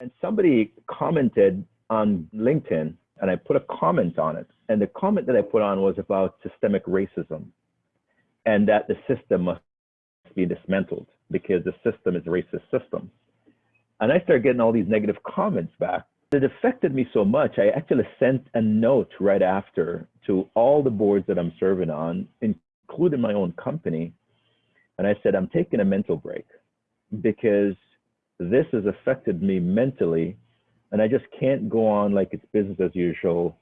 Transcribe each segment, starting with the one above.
And somebody commented on LinkedIn, and I put a comment on it. And the comment that I put on was about systemic racism and that the system must be dismantled because the system is a racist system. And I started getting all these negative comments back. It affected me so much, I actually sent a note right after to all the boards that I'm serving on, including my own company. And I said, I'm taking a mental break because this has affected me mentally. And I just can't go on like it's business as usual,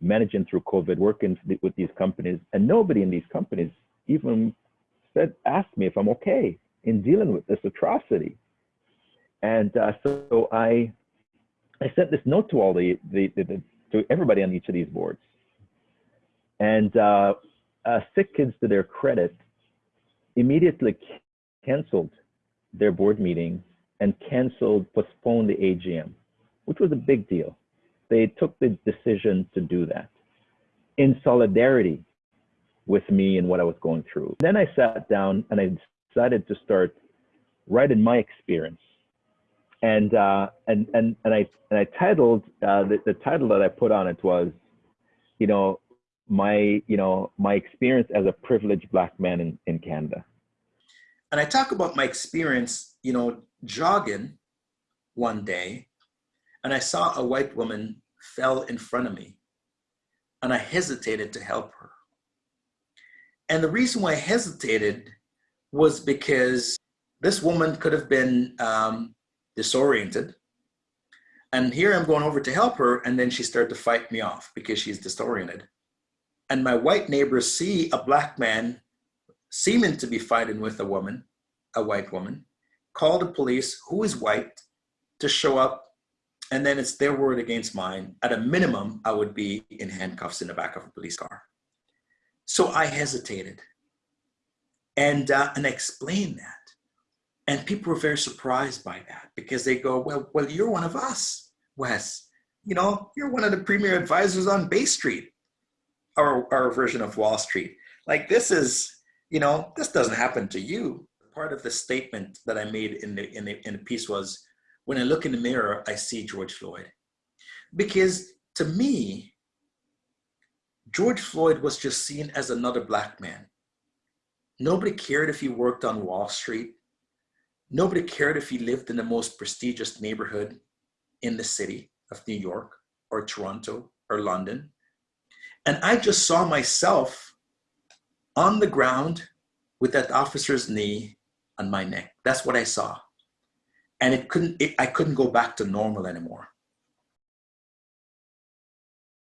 managing through COVID, working with these companies. And nobody in these companies even said, asked me if I'm okay in dealing with this atrocity. And uh, so I, I sent this note to all the, the, the, the to everybody on each of these boards. And uh, uh, Sick Kids, to their credit, immediately canceled their board meeting and canceled, postponed the AGM, which was a big deal. They took the decision to do that in solidarity with me and what I was going through. Then I sat down and I decided to start writing my experience. And uh, and and and I and I titled uh, the, the title that I put on it was, you know, my you know my experience as a privileged black man in, in Canada. And I talk about my experience, you know, jogging one day, and I saw a white woman fell in front of me, and I hesitated to help her. And the reason why I hesitated was because this woman could have been um, disoriented. And here I'm going over to help her, and then she started to fight me off because she's disoriented. And my white neighbors see a black man seeming to be fighting with a woman, a white woman, call the police, who is white, to show up. And then it's their word against mine. At a minimum, I would be in handcuffs in the back of a police car. So I hesitated and, uh, and explained that. And people were very surprised by that because they go, well, well, you're one of us, Wes. You know, you're one of the premier advisors on Bay Street, our, our version of Wall Street. Like this is, you know, this doesn't happen to you. Part of the statement that I made in the, in the, in the piece was, when I look in the mirror, I see George Floyd. Because to me, George Floyd was just seen as another black man. Nobody cared if he worked on Wall Street. Nobody cared if he lived in the most prestigious neighborhood in the city of New York or Toronto or London. And I just saw myself on the ground with that officer's knee on my neck. That's what I saw. And it couldn't, it, I couldn't go back to normal anymore.